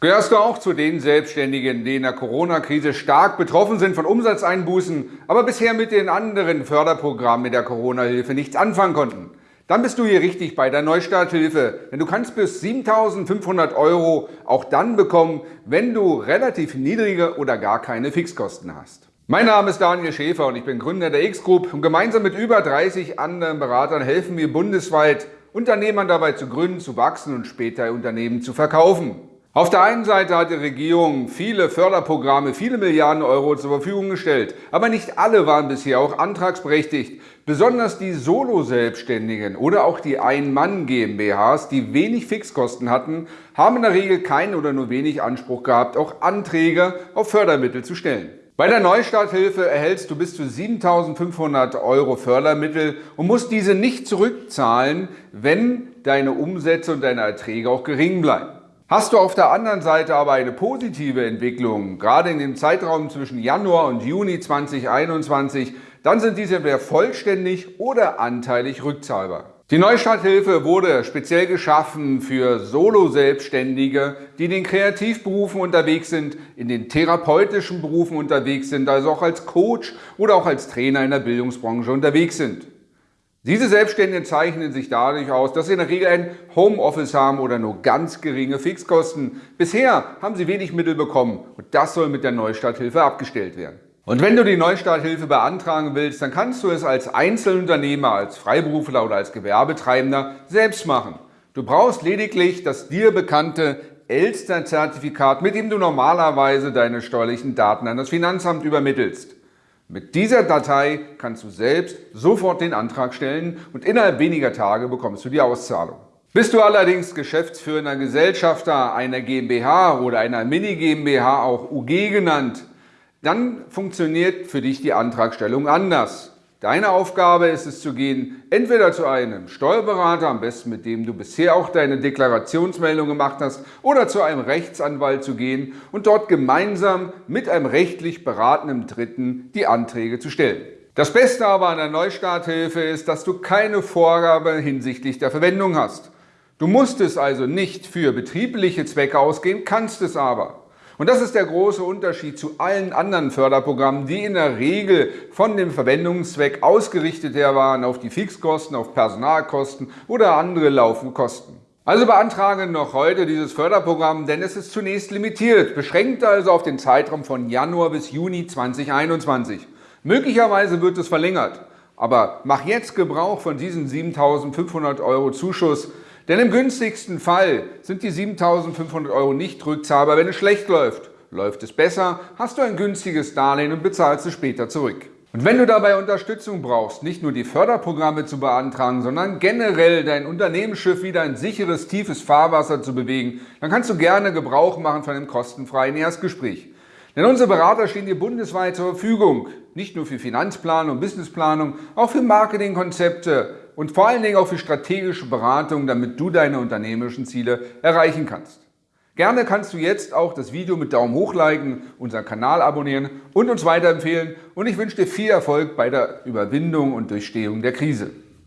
Gehörst du auch zu den Selbstständigen, die in der Corona-Krise stark betroffen sind von Umsatzeinbußen, aber bisher mit den anderen Förderprogrammen der Corona-Hilfe nichts anfangen konnten? Dann bist du hier richtig bei der Neustarthilfe, denn du kannst bis 7.500 Euro auch dann bekommen, wenn du relativ niedrige oder gar keine Fixkosten hast. Mein Name ist Daniel Schäfer und ich bin Gründer der X-Group und gemeinsam mit über 30 anderen Beratern helfen wir bundesweit Unternehmern dabei zu gründen, zu wachsen und später Unternehmen zu verkaufen. Auf der einen Seite hat die Regierung viele Förderprogramme, viele Milliarden Euro zur Verfügung gestellt. Aber nicht alle waren bisher auch antragsberechtigt. Besonders die Solo-Selbstständigen oder auch die Ein-Mann-GmbHs, die wenig Fixkosten hatten, haben in der Regel keinen oder nur wenig Anspruch gehabt, auch Anträge auf Fördermittel zu stellen. Bei der Neustarthilfe erhältst du bis zu 7.500 Euro Fördermittel und musst diese nicht zurückzahlen, wenn deine Umsätze und deine Erträge auch gering bleiben. Hast du auf der anderen Seite aber eine positive Entwicklung, gerade in dem Zeitraum zwischen Januar und Juni 2021, dann sind diese entweder vollständig oder anteilig rückzahlbar. Die Neustarthilfe wurde speziell geschaffen für Solo-Selbstständige, die in den Kreativberufen unterwegs sind, in den therapeutischen Berufen unterwegs sind, also auch als Coach oder auch als Trainer in der Bildungsbranche unterwegs sind. Diese Selbstständigen zeichnen sich dadurch aus, dass sie in der Regel ein Homeoffice haben oder nur ganz geringe Fixkosten. Bisher haben sie wenig Mittel bekommen und das soll mit der Neustarthilfe abgestellt werden. Und wenn du die Neustarthilfe beantragen willst, dann kannst du es als Einzelunternehmer, als Freiberufler oder als Gewerbetreibender selbst machen. Du brauchst lediglich das dir bekannte Elster-Zertifikat, mit dem du normalerweise deine steuerlichen Daten an das Finanzamt übermittelst. Mit dieser Datei kannst du selbst sofort den Antrag stellen und innerhalb weniger Tage bekommst du die Auszahlung. Bist du allerdings geschäftsführender Gesellschafter einer GmbH oder einer Mini-GmbH, auch UG genannt, dann funktioniert für dich die Antragstellung anders. Deine Aufgabe ist es zu gehen, entweder zu einem Steuerberater, am besten mit dem du bisher auch deine Deklarationsmeldung gemacht hast, oder zu einem Rechtsanwalt zu gehen und dort gemeinsam mit einem rechtlich beratenden Dritten die Anträge zu stellen. Das Beste aber an der Neustarthilfe ist, dass du keine Vorgabe hinsichtlich der Verwendung hast. Du musst es also nicht für betriebliche Zwecke ausgehen, kannst es aber. Und das ist der große Unterschied zu allen anderen Förderprogrammen, die in der Regel von dem Verwendungszweck ausgerichtet her waren auf die Fixkosten, auf Personalkosten oder andere laufende Kosten. Also beantrage noch heute dieses Förderprogramm, denn es ist zunächst limitiert, beschränkt also auf den Zeitraum von Januar bis Juni 2021. Möglicherweise wird es verlängert, aber mach jetzt Gebrauch von diesen 7.500 Euro Zuschuss, denn im günstigsten Fall sind die 7.500 Euro nicht rückzahlbar, wenn es schlecht läuft. Läuft es besser, hast du ein günstiges Darlehen und bezahlst es später zurück. Und wenn du dabei Unterstützung brauchst, nicht nur die Förderprogramme zu beantragen, sondern generell dein Unternehmensschiff wieder ein sicheres, tiefes Fahrwasser zu bewegen, dann kannst du gerne Gebrauch machen von einem kostenfreien Erstgespräch. Denn unsere Berater stehen dir bundesweit zur Verfügung, nicht nur für Finanzplanung und Businessplanung, auch für Marketingkonzepte, und vor allen Dingen auch für strategische Beratung, damit du deine unternehmerischen Ziele erreichen kannst. Gerne kannst du jetzt auch das Video mit Daumen hoch liken, unseren Kanal abonnieren und uns weiterempfehlen und ich wünsche dir viel Erfolg bei der Überwindung und Durchstehung der Krise.